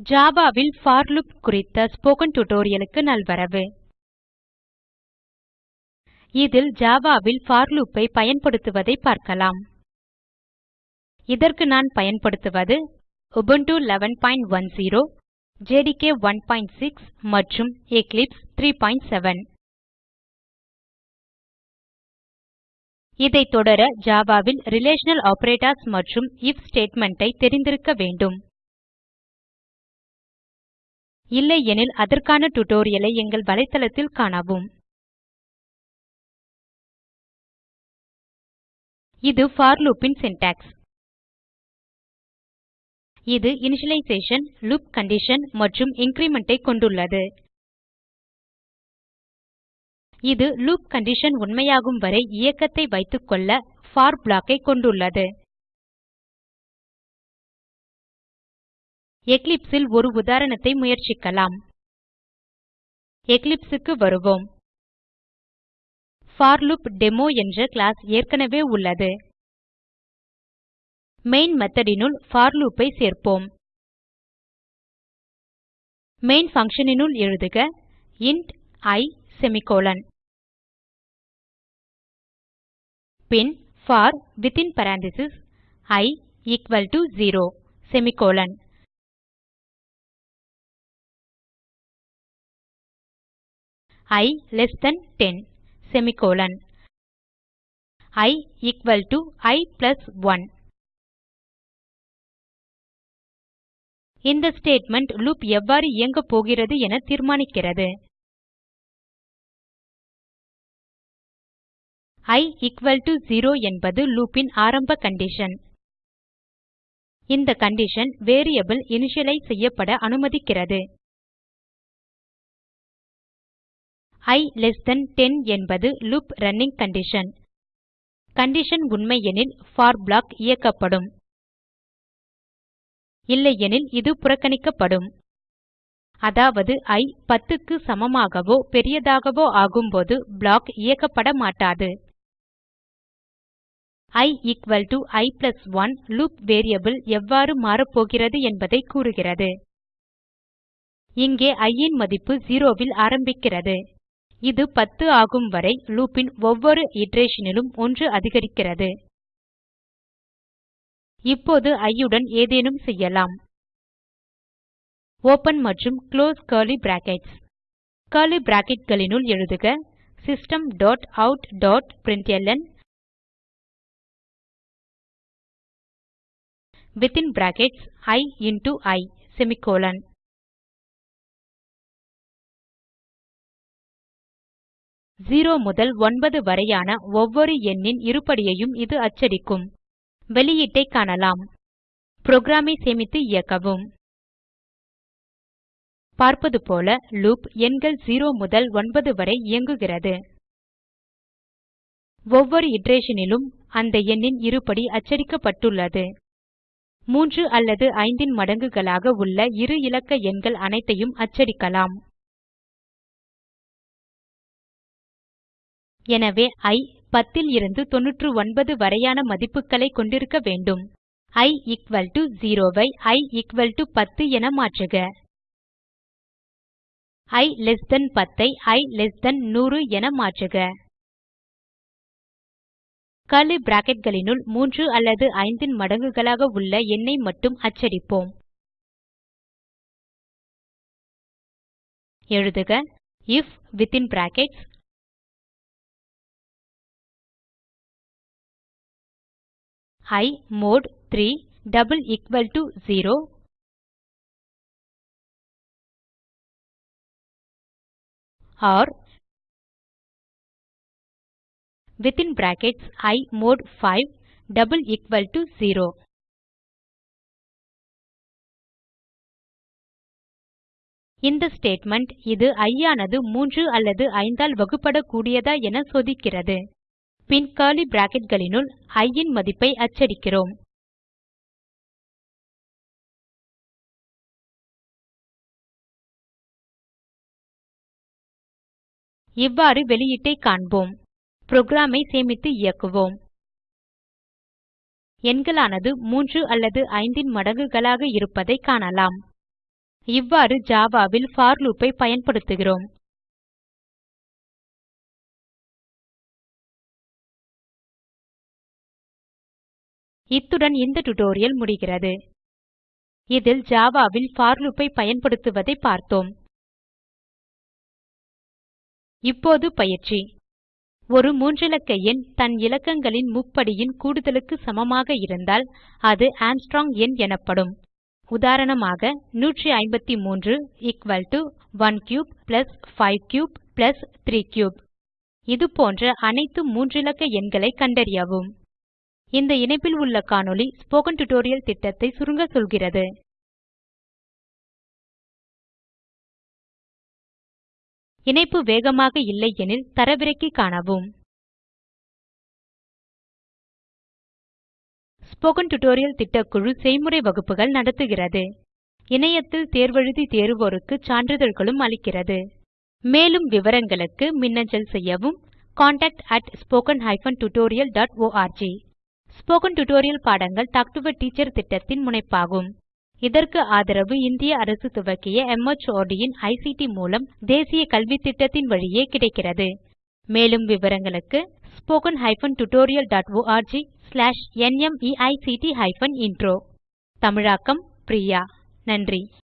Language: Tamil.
ஜாவாவில் ல் போர் குறித்த ஸ்போக்கன் டியூட்டோரியலுக்கு நல்வரவு. இதில் ஜாவாவில் ல் போர் loop ஐ பயன்படுத்துவதை பார்க்கலாம். இதற்கு நான் பயன்படுத்துவது உபுண்டு 1110 ஜேடிகே 16 மற்றும் எக்லிப்ஸ் 37 இதை தொடர Java ல் ரிலேஷனல் ஆப்பரேட்டர்ஸ் மற்றும் ஐஎஃப் ஸ்டேட்மெண்ட் ஐ தெரிந்திருக்க வேண்டும். இல்லையெனில் அதற்கான tutorial ஐ எங்கள் வலைத்தளத்தில் காணவும். இது for loop ன் syntax. இது இனிஷியலைசேஷன் லூப் கண்டிஷன் மற்றும் increment ஐ கொண்டுள்ளது. இது லூப் கண்டிஷன் உண்மையாகும் வரை இயக்கத்தை வைத்துக்கொள்ள for block ஐ கொண்டுள்ளது. Eclipse இல் ஒரு உதாரணத்தை முயற்சிக்கலாம். Eclipse க்கு வருவோம். போர்லூப்டேமோ என்ற கிளாஸ் ஏற்கனவே உள்ளது. மெயின் method னுள் போர் loop ஐ சேர்ப்போம். மெயின் function னுள் எழுதுக இன்ட் i செமிகோலன் பின் for within parenthesis i equal to 0 semicolon i less than 10 semicolon i equal to i plus 1 இந்த ஸ்டேட்மெண்ட் லூப் எவ்வாறு இயங்கப்போகிறது என தீர்மானிக்கிறது. I equal to 0 என்பது லூப்பின் ஆரம்ப கண்டிஷன் இந்த கண்டிஷன் வேரியபிள் இனிஷியலைஸ் செய்யப்பட அனுமதிக்கிறது. I less than 10 என்பது லூப் ரன்னிங் கண்டிஷன் கண்டிஷன் உண்மையெனில் போர் ப்ளாக் இயக்கப்படும். இல்லையெனில் இது புறக்கணிக்கப்படும். அதாவது இ 10 க்கு சமமாகவோ பெரியதாகவோ ஆகும்போது ப்ளாக் இயக்கப்பட மாட்டாது. I equal to i plus 1 loop variable எவ்வாறு மாறப்போகிறது என்பதை கூறுகிறது. இங்கே இ ன் மதிப்பு 0 ல் ஆரம்பிக்கிறது. இது 10 ஆகும் வரை லூப் ஒவ்வொரு இட்டரேஷன் னிலும் 1 அதிகரிக்கிறது. இப்போது இ உடன் ஏதேனும் செய்யலாம். ஓப்பன் மற்றும் குளோஸ் கர்லி பிராக்கெட்ஸ் கர்லி bracketகளினுள் எழுதுக system dot out dot println within brackets i into i semicolon 0 முதல் 9 வரையான ஒவ்வொரு எண்ணின் இருபடியையும் இது அச்சடிக்கும். வெளியீட்டைக் காணலாம். புரோகிராமை சேமித்து இயக்கவும். பார்ப்பது போல லூப் எண்கள் 0 முதல் 9 வரை இயங்குகிறது. ஒவ்வொரு இட்ரேஷனிலும் அந்த எண்ணின் இருபடி அச்சடிக்கப்பட்டுள்ளது. 3 அல்லது 5 ன் மடங்குகளாக உள்ள இரு இலக்க எண்கள் அனைத்தையும் அச்சடிக்கலாம். எனவே i 10 லிருந்து 99 வரையான மதிப்புகளை கொண்டிருக்க வேண்டும். I எக்குவல் டோ 0 ஐ i எக்குவல் டோ 10 என மாற்றுக. I லெஸ் than 10 ஐ i லெஸ் than 100 என மாற்றுக. கர்லி bracketகளினுள் 3 அல்லது 5 ன் மடங்குகளாக உள்ள எண்ணை மட்டும் அச்சடிப்போம். எழுதுக. IF within brackets i mod 3 double equal to 0 or வித்தின் brackets i mod 5 double equal to 0 இந்த ஸ்டேட்மெண்ட் இது i ஆனது 3 அல்லது 5 ஆல் வகுபடக்கூடியதா என சோதிக்கிறது. பின் curly bracketகளினுள் i இன் மதிப்பை அச்சடிக்கிறோம். இவ்வாறு வெளியீட்டை காண்போம். புரோக்ராமை சேமித்து இயக்குவோம். எண்களானது 3 அல்லது 5 இன் மடங்குகளாக இருப்பதை காணலாம். இவ்வாறு ஜாவாவில் for loop ஐ பயன்படுத்துகிறோம். இத்துடன் இந்த டியூட்டோரியல் முடிகிறது. இதில் ஜாவாவில் for loop ஐ பயன்படுத்துவதை பார்த்தோம். இப்போது பயிற்சி. ஒரு மூன்றிலக்க எண் தன் இலக்கங்களின் முப்படியின் கூடுதலுக்கு சமமாக இருந்தால் அது ஆம்ஸ்ட்ராங் எண் எனப்படும். உதாரணமாக 153 equal to 1 cube plus 5 cube plus 3 cube இது போன்ற அனைத்து மூன்றிலக்க எண்களைக் கண்டறியவும். இந்த இணைப்பில் உள்ள காணொளி ஸ்போக்கன் டியூட்டோரியல் திட்டத்தை சுருங்க சொல்கிறது. இணைப்பு வேகமாக இல்லையெனில் தரவிறக்கி காணவும். ஸ்போக்கன் டியூட்டோரியல் திட்டக்குழு செய்முறை வகுப்புகள் நடத்துகிறது. இணையத்தில் தேர்வெழுதி தேர்வோருக்கு சான்றிதழ்களும் அளிக்கிறது. மேலும் விவரங்களுக்கு மின்னஞ்சல் செய்யவும் contactspoken tutorialorg ஸ்போக்கன் டியூட்டோரியல் பாடங்கள் டாக் டு எ டீச்சர் திட்டத்தின் முனைப்பாகும். இதற்கு ஆதரவு இந்திய அரசு துவக்கிய MHRD இன் ஐசிடி மூலம் தேசிய கல்வித்திட்டத்தின் வழியே கிடைக்கிறது. மேலும் விவரங்களுக்கு spoken hyphen tutorial dot org slash NMEICT hyphen intro தமிழாக்கம் பிரியா. நன்றி.